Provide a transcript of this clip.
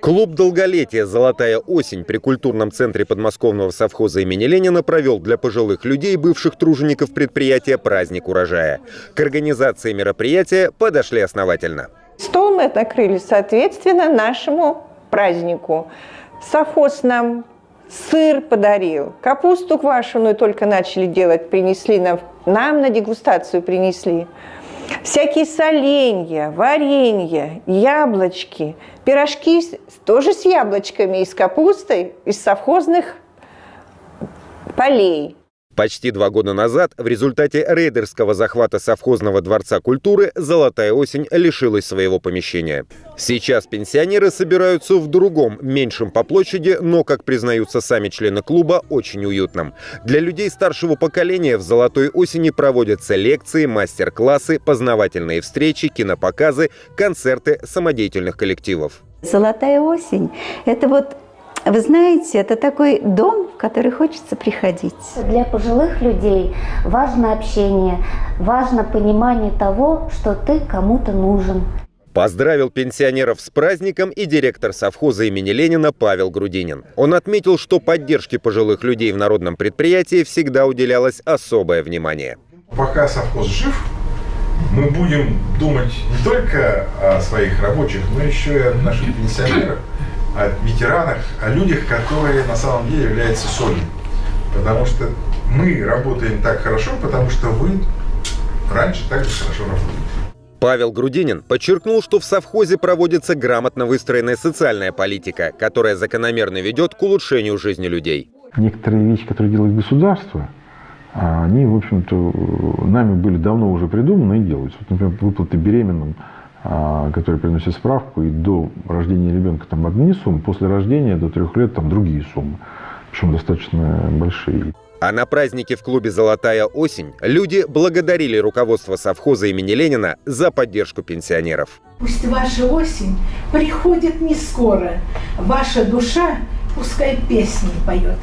Клуб «Долголетие. Золотая осень» при культурном центре подмосковного совхоза имени Ленина провел для пожилых людей, бывших тружеников предприятия, праздник урожая. К организации мероприятия подошли основательно. Стол мы накрыли соответственно нашему празднику. Совхоз нам сыр подарил, капусту квашеную только начали делать, принесли нам, нам на дегустацию принесли. Всякие соленья, варенья, яблочки, пирожки тоже с яблочками и с капустой из совхозных полей. Почти два года назад в результате рейдерского захвата совхозного дворца культуры «Золотая осень» лишилась своего помещения. Сейчас пенсионеры собираются в другом, меньшем по площади, но, как признаются сами члены клуба, очень уютном. Для людей старшего поколения в «Золотой осени» проводятся лекции, мастер-классы, познавательные встречи, кинопоказы, концерты самодеятельных коллективов. Золотая осень – это вот, вы знаете, это такой дом, в который хочется приходить. Для пожилых людей важно общение, важно понимание того, что ты кому-то нужен. Поздравил пенсионеров с праздником и директор совхоза имени Ленина Павел Грудинин. Он отметил, что поддержке пожилых людей в народном предприятии всегда уделялось особое внимание. Пока совхоз жив, мы будем думать не только о своих рабочих, но еще и о наших пенсионерах, о ветеранах, о людях, которые на самом деле являются солью. Потому что мы работаем так хорошо, потому что вы раньше так же хорошо работали. Павел Грудинин подчеркнул, что в совхозе проводится грамотно выстроенная социальная политика, которая закономерно ведет к улучшению жизни людей. некоторые вещи, которые делает государство, а они, в общем-то, нами были давно уже придуманы и делаются. Вот, например, выплаты беременным, которые приносят справку, и до рождения ребенка там одни суммы, после рождения до трех лет там другие суммы, причем достаточно большие. А на празднике в клубе «Золотая осень» люди благодарили руководство совхоза имени Ленина за поддержку пенсионеров. Пусть ваша осень приходит не скоро, ваша душа пускай песни поет.